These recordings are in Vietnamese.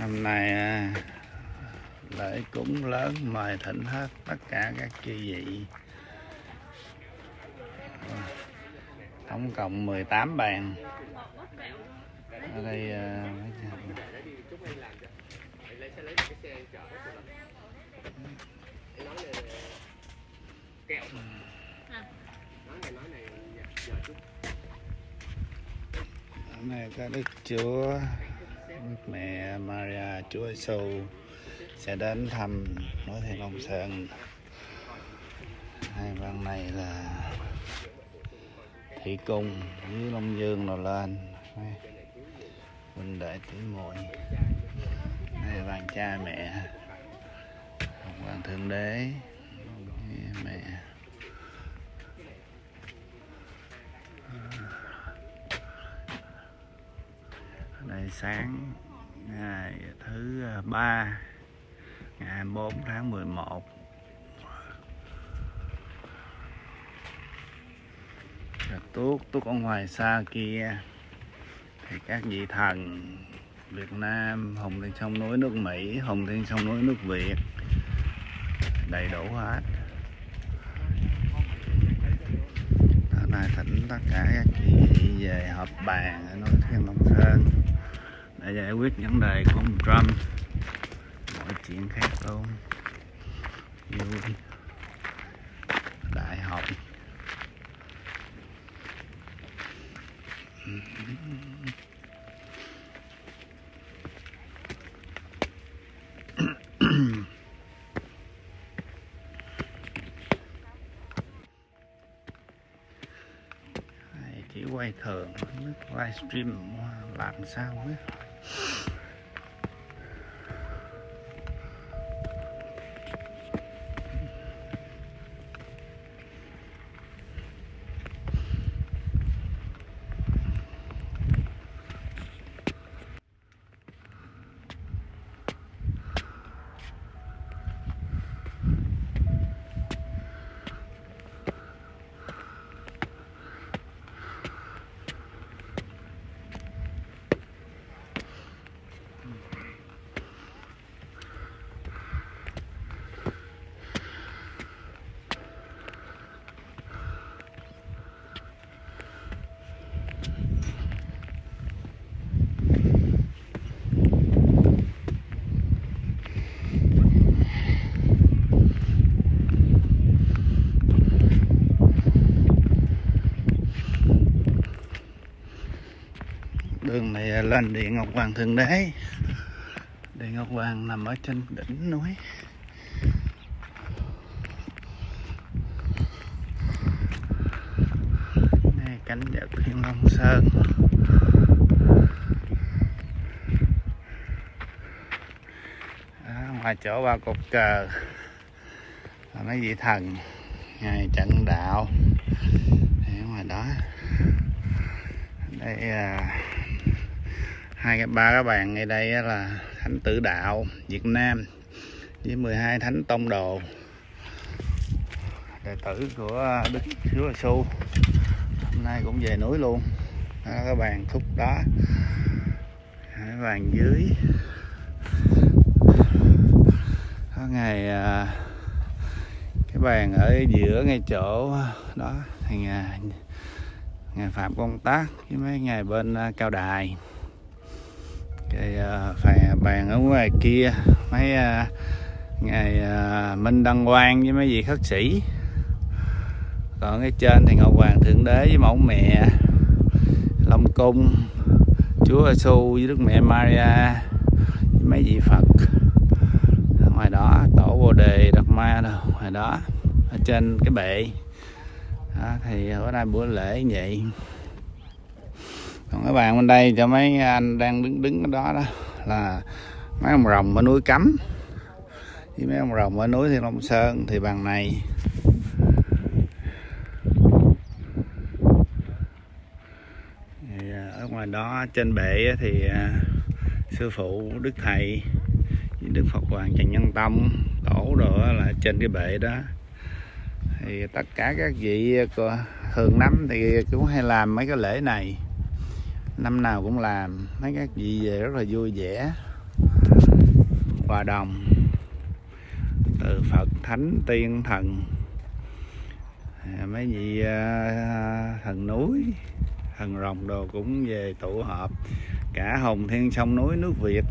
hôm nay à, lễ cúng lớn, mời thỉnh hết tất cả các chư vị. Tổng cộng 18 bàn. Ở đây này mấy có Đức Chúa. Đức Mẹ Maria, Chúa Giêsu sẽ đến thăm Nói Thiên Long Sơn. Hai văn này là Thị Cung với Long Dương rồi lên. Huynh đệ tỷ muội. Đây văn cha mẹ. Hồng Hoàng Thượng Đế. Mẹ. Đây sáng ngày thứ à, ba, ngày 24 tháng 11 Rồi tuốt tuốt ở ngoài xa kia, thì các vị thần Việt Nam hùng trên sông núi, nước Mỹ hùng trên sông núi, nước Việt, đầy đủ hết. Hôm nay thỉnh tất cả các chị vị về họp bàn ở núi Thiên Long Sơn để giải quyết vấn đề của ông Trump. Mọi chuyện khác luôn. Vui đại học. Quay thường quay stream livestream, làm sao ấy? you lên điện Ngọc Hoàng Thượng Đế. Điện Ngọc Hoàng nằm ở trên đỉnh núi. Đây cảnh đẹp Thiên Long Sơn. Đó, ngoài chỗ ba cột cờ là mấy vị thần ngày trận đạo. Thì ở ngoài đó đây à, hai cái ba các bạn ngay đây là thánh tử đạo Việt Nam với 12 thánh tông đồ. Đệ tử của Đức Chúa Giêsu hôm nay cũng về núi luôn. Đó, các bạn thúc đó. Các bạn dưới. Có ngày à, cái bàn ở giữa ngay chỗ đó thì à, ngày ngày phạm công tác với mấy ngày bên à, cao đài cái uh, bàn ở ngoài kia mấy uh, ngày uh, minh đăng quang với mấy vị khất sĩ. Còn cái trên thì ngọc hoàng thượng đế với mẫu mẹ long cung chúa giêsu với đức mẹ maria với mấy vị phật. Ở ngoài đó tổ bồ đề đạt ma đâu ngoài đó ở trên cái bệ. Đó, thì bữa nay bữa lễ như vậy còn cái bàn bên đây cho mấy anh đang đứng đứng ở đó đó, là mấy ông rồng ở núi cấm. Với mấy ông rồng ở núi thiên long sơn thì bàn này. Thì à, ở ngoài đó, trên bệ thì à, sư phụ đức thầy với đức phật hoàng trần nhân tông tổ đồ là trên cái bệ đó. Thì tất cả các vị à, thường năm thì cũng hay làm mấy cái lễ này năm nào cũng làm, mấy các vị về rất là vui vẻ. Hòa đồng từ phật thánh tiên thần. À, mấy vị à, thần núi, thần rồng đồ cũng về tụ họp. Cả hồng thiên sông núi nước việt.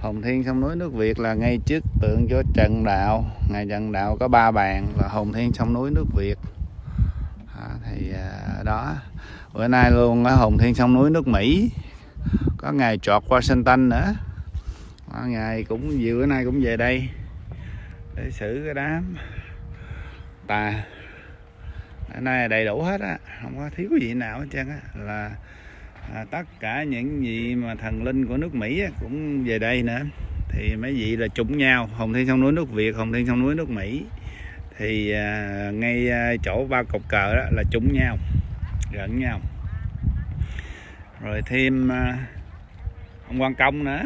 Hồng thiên sông núi nước việt là ngay trước tượng cho trần đạo. Ngày trần đạo có ba bàn là hồng thiên sông núi nước việt thì à, đó. Bữa nay luôn ở hồng thiên sông núi nước mỹ. Có ngày trọt washington nữa. Có ngày cũng vừa bữa nay cũng về đây để xử cái đám. Tà ở nay đầy đủ hết á. Không có thiếu gì nào hết trơn á. Là à, tất cả những gì mà thần linh của nước Mỹ á, cũng về đây nữa. Thì mấy vị là trùng nhau hồng thiên sông núi nước Việt hồng thiên sông núi nước Mỹ thì à, ngay à, chỗ ba cột cờ đó là trúng nhau gần nhau. Rồi thêm à, ông quan công nữa.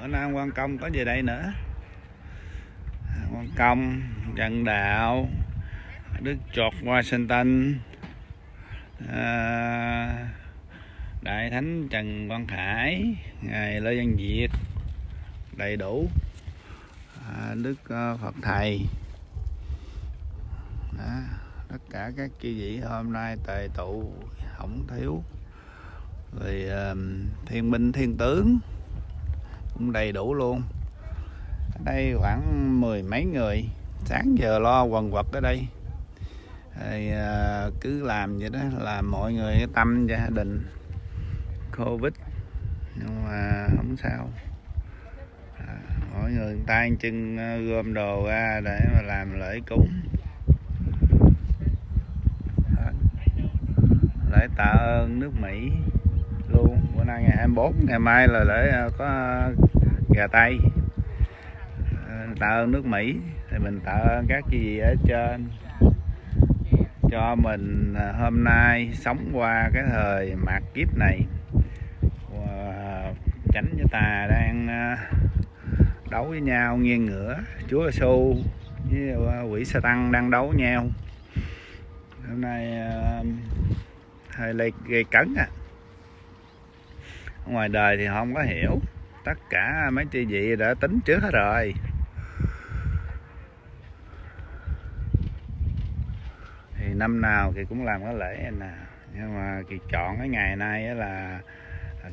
Ở nam quan công có về đây nữa. À, quan công trần đạo đức chọt washington à, đại thánh trần quang khải ngài lê văn việt đầy đủ. À, đức à, phật thầy à, tất cả các chi vị hôm nay tề tụ không thiếu. Rồi uh, thiên binh thiên tướng cũng đầy đủ luôn. Ở đây khoảng mười mấy người sáng giờ lo quần quật ở đây. Thì uh, cứ làm vậy đó là mọi người tâm gia đình. Covid nhưng mà không sao. À, mỗi người tay chân ờ, gom đồ ra để mà làm lễ cúng. Lễ tạ ơn nước Mỹ luôn. Bữa nay ngày 24 ngày mai là lễ à, có à, gà tây. À, tạ ơn nước Mỹ, thì mình tạ ơn các gì ở trên. Cho mình hôm nay sống qua cái thời mạt kiếp này. Tránh cho tà đang đấu với nhau, nghiêng ngửa. Chúa Giêsu với quỷ sa tăng đang đấu nhau. Hôm nay hơi lây gây cấn à? Ngoài đời thì họ không có hiểu. Tất cả mấy chị vị đã tính trước hết rồi. Thì năm nào thì cũng làm cái lễ nè. Nhưng mà kỳ chọn cái ngày nay là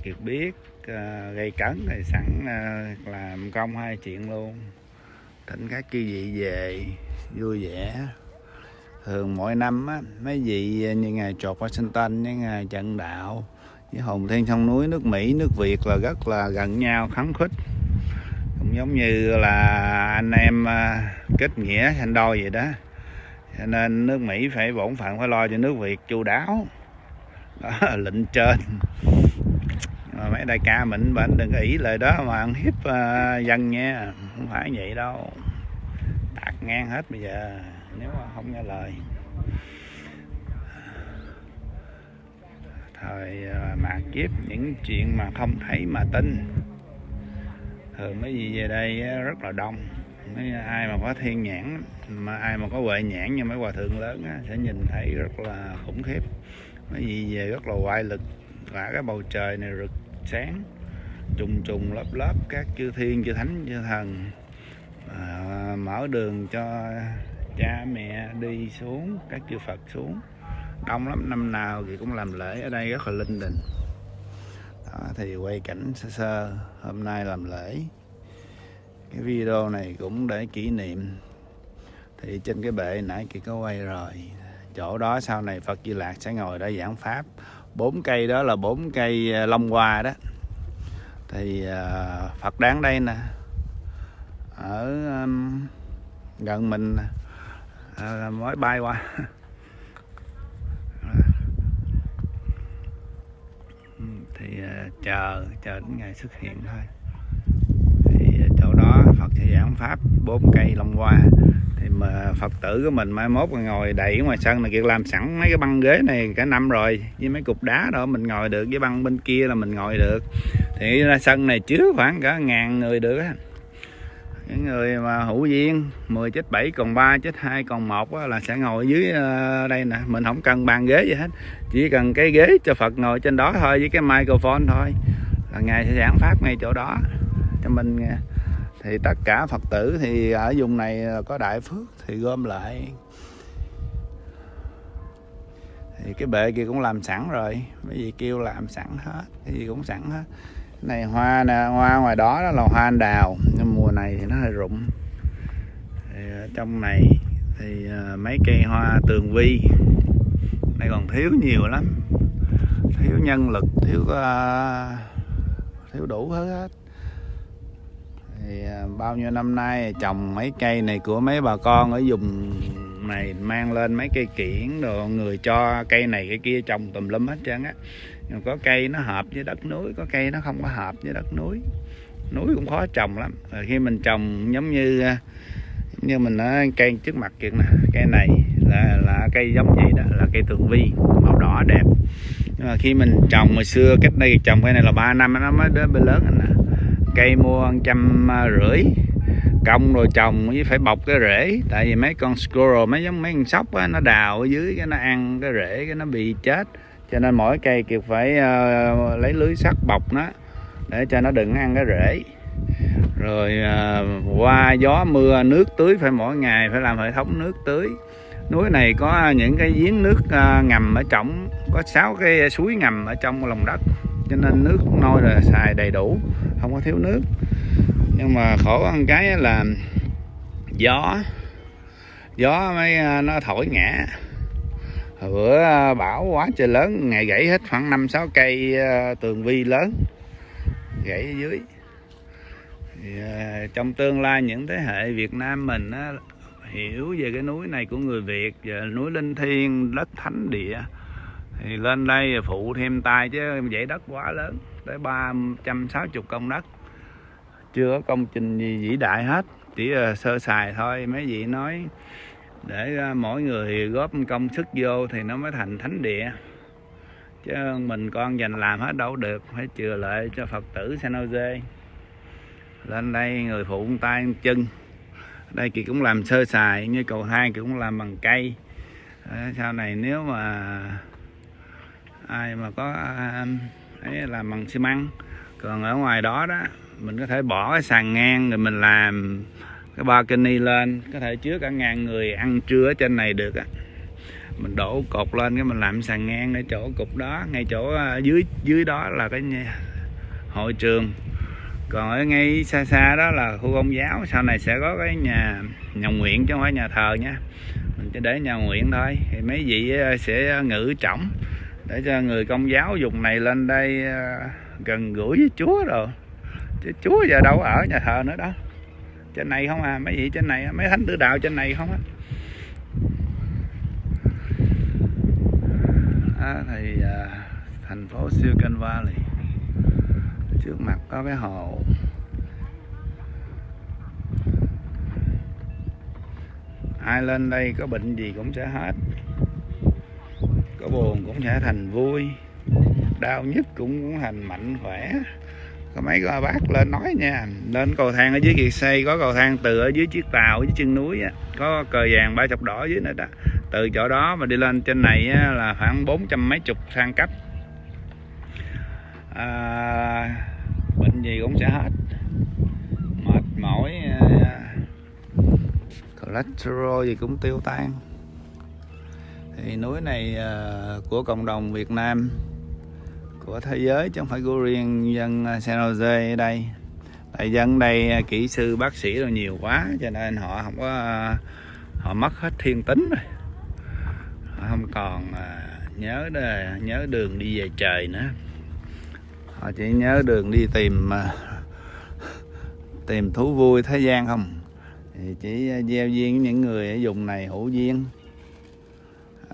kiệt biết uh, gây cấn thì sẵn uh, làm công hai chuyện luôn. Thỉnh các chư vị về vui vẻ thường mỗi năm á mấy vị như ngày trột Washington với ngày trận đạo với hồng thiên sông núi nước Mỹ nước Việt là rất là gần nhau kháng khích. Cũng giống như là anh em à, kết nghĩa thành đôi vậy đó. Cho nên nước Mỹ phải bổn phận phải lo cho nước Việt chu đáo. Đó là lệnh trên. Mà mấy đại ca mình bệnh đừng ý lời đó mà ăn hiếp uh, dân nha. Không phải vậy đâu. Đặt ngang hết bây giờ nếu mà không nghe lời. Thời à, mà kiếp những chuyện mà không thấy mà tin. Thường mấy gì về đây rất là đông. Mấy ai mà có thiên nhãn mà ai mà có huệ nhãn như mấy hòa thượng lớn á, sẽ nhìn thấy rất là khủng khiếp. Mấy gì về rất là oai lực và cái bầu trời này rực sáng trùng trùng lớp lớp các chư thiên chư thánh chư thần. À, mở đường cho cha mẹ đi xuống các chư Phật xuống. Đông lắm năm nào thì cũng làm lễ ở đây rất là linh đình. Đó, thì quay cảnh sơ sơ hôm nay làm lễ. Cái video này cũng để kỷ niệm. Thì trên cái bệ nãy kia có quay rồi. Chỗ đó sau này Phật Di Lạc sẽ ngồi đó giảng pháp. Bốn cây đó là bốn cây à, long hoa đó. Thì uh, Phật đáng đây nè. Ở um, gần mình uh, mới bay qua. Thì uh, chờ chờ đến ngày xuất hiện thôi. Thì à, chỗ đó Phật sẽ giảng pháp bốn cây long hoa. Thì mà phật tử của mình mai mốt ngồi đẩy ngoài sân này kia làm sẵn mấy cái băng ghế này cả năm rồi với mấy cục đá đó mình ngồi được với băng bên kia là mình ngồi được. Thì ra sân này chứa khoảng cả ngàn người được á những người mà hữu duyên 10 chết 7 còn 3 chết 2 còn 1 là sẽ ngồi dưới ờ, đây nè. Mình không cần bàn ghế gì hết, chỉ cần cái ghế cho Phật ngồi trên đó thôi, với cái microphone thôi, là ngài sẽ giảng pháp ngay chỗ đó. Cho mình ờ, thì tất cả phật tử thì ở vùng này ờ, có đại phước thì gom lại. Thì cái bệ kia cũng làm sẵn rồi mấy gì kêu làm sẵn hết, cái gì cũng sẵn hết này hoa nè hoa ngoài đó, đó là hoa anh đào. Nhưng mùa này thì nó hơi rụng. Thì ờ, trong này thì ờ, mấy cây hoa tường vi. Này còn thiếu nhiều lắm. Thiếu nhân lực thiếu uh, thiếu đủ hết thì uh, bao nhiêu năm nay trồng mấy cây này của mấy bà con ở vùng này mang lên mấy cây kiển đồ người cho cây này cái kia trồng tùm lum hết trơn á nhưng có cây nó hợp với đất núi có cây nó không có hợp với đất núi. Núi cũng khó trồng lắm. Rồi khi mình trồng giống như à, như mình nói cây trước mặt kia nè cây này là là cây giống gì đó là cây tường vi màu đỏ đẹp. Nhưng mà khi mình trồng hồi xưa cách đây trồng cây này là 3 năm nó mới đến bên lớn nè à. cây mua trăm rưỡi công rồi trồng với phải bọc cái rễ. Tại vì mấy con squirrel mấy giống mấy con sóc á, nó đào ở dưới cái nó ăn cái rễ cái nó bị chết cho nên mỗi cây kiệt phải uh, lấy lưới sắt bọc nó để cho nó đừng ăn cái rễ. Rồi uh, qua gió mưa nước tưới phải mỗi ngày phải làm hệ thống nước tưới. Núi này có những cái giếng nước uh, ngầm ở trong có sáu cái suối ngầm ở trong lòng đất cho nên nước nôi là xài đầy đủ không có thiếu nước. Nhưng mà khổ ăn cái là gió gió mới nó thổi ngã bữa à, bão quá trời lớn ngày gãy hết khoảng năm sáu cây à, tường vi lớn gãy ở dưới. Thì, à, trong tương lai những thế hệ Việt Nam mình á, hiểu về cái núi này của người Việt về núi Linh Thiên đất thánh địa thì lên đây phụ thêm tay chứ dãy đất quá lớn tới 360 công đất. Chưa có công trình gì vĩ đại hết chỉ là sơ sài thôi. Mấy vị nói để à, mỗi người góp công sức vô thì nó mới thành thánh địa. Chứ mình con dành làm hết đâu được, phải chừa lại cho phật tử San Jose lên đây người phụ tay chân. Đây kỳ cũng làm sơ sài, như cầu thang kỳ cũng làm bằng cây. Ờ, sau này nếu mà ai mà có à, ấy làm bằng xi măng. Còn ở ngoài đó đó, mình có thể bỏ cái sàn ngang rồi mình làm cái balcony lên, có thể chứa cả ngàn người ăn trưa ở trên này được á. Mình đổ cột lên cái mình làm sàn ngang ở chỗ cục đó, ngay chỗ à, dưới dưới đó là cái hội trường. Còn ở ngay xa xa đó là khu công giáo, sau này sẽ có cái nhà nhà nguyện chứ không phải nhà thờ nha. Mình chỉ để nhà nguyện thôi, thì mấy vị à, sẽ ngữ trọng để cho người công giáo dùng này lên đây à, gần gũi với Chúa rồi. Chứ Chúa giờ đâu ở nhà thờ nữa đó trên này không à? Mấy vị trên này mấy thánh tử đạo trên này không á? À, thì à, thành phố Silicon Valley. Trước mặt có cái hồ. Ai lên đây có bệnh gì cũng sẽ hết. Có buồn cũng sẽ thành vui. Đau nhất cũng cũng thành mạnh khỏe có mấy con bác lên nói nha. Lên cầu thang ở dưới kiệt xây có cầu thang từ ở dưới chiếc tàu dưới chân núi á, có cờ vàng ba chọc đỏ dưới này đó. Từ chỗ đó mà đi lên trên này á, là khoảng bốn trăm mấy chục thang cấp à, bệnh gì cũng sẽ hết. Mệt mỏi à, cholesterol gì cũng tiêu tan. Thì núi này à, của cộng đồng Việt Nam của thế giới, chứ không phải của riêng dân à, San Jose ở đây. Tại dân đây à, kỹ sư, bác sĩ rồi nhiều quá, cho nên họ không có à, họ mất hết thiên tính rồi. Họ không còn nhớ nhớ đường đi về trời nữa. Họ chỉ nhớ đường đi tìm tìm thú vui thế gian không. Thì chỉ gieo duyên những người ở vùng này hữu duyên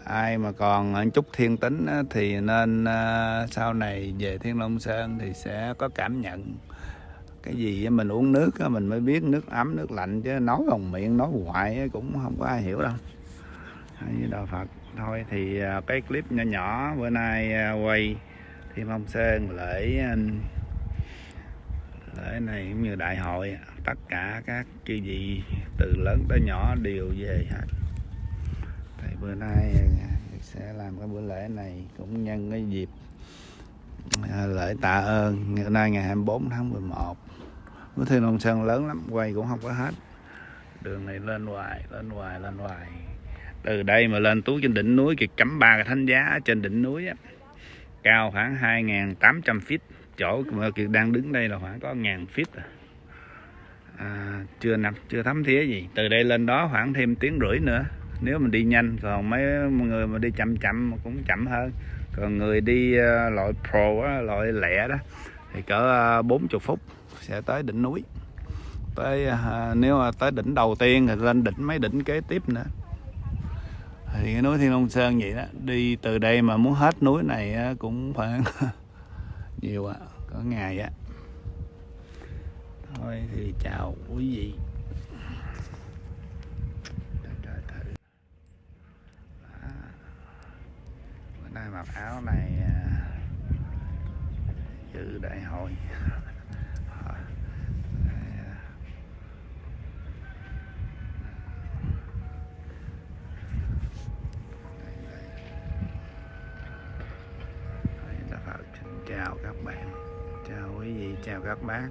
ai mà còn chút thiên tính thì nên à, sau này về Thiên Long Sơn thì sẽ có cảm nhận. Cái gì mình uống nước mình mới biết nước ấm, nước lạnh, chứ nói bằng miệng, nói hoài cũng không có ai hiểu đâu. Như đạo Phật. Thôi thì à, cái clip nhỏ nhỏ bữa nay à, quay Thiên Long Sơn lễ lễ này cũng như đại hội tất cả các chư vị từ lớn tới nhỏ đều về hết thì bữa nay à, sẽ làm cái bữa lễ này cũng nhân cái dịp à, lễ tạ ơn. Ngày nay ngày 24 tháng 11 mới Thiên Long Sơn lớn lắm quay cũng không có hết. Đường này lên hoài lên hoài lên hoài. Từ đây mà lên tú trên đỉnh núi kìa cắm ba cái thánh giá trên đỉnh núi á. Cao khoảng 2.800 feet. Chỗ mà kiệt đang đứng đây là khoảng có 1.000 feet à. À, chưa nằm chưa thấm thía gì. Từ đây lên đó khoảng thêm tiếng rưỡi nữa nếu mình đi nhanh còn mấy người mà đi chậm chậm cũng chậm hơn. Còn người đi uh, loại pro á, loại lẹ đó thì cỡ ờ, uh, 40 phút sẽ tới đỉnh núi. Tới uh, nếu mà tới đỉnh đầu tiên thì lên đỉnh mấy đỉnh kế tiếp nữa. Thì cái núi Thiên Long Sơn vậy đó đi từ đây mà muốn hết núi này cũng khoảng nhiều ạ có ngày á. Thôi thì chào quý vị Trời thử. Đó. bữa nay mặc áo này à, dự đại hội. Phật chào các bạn. Chào quý vị, chào các bác.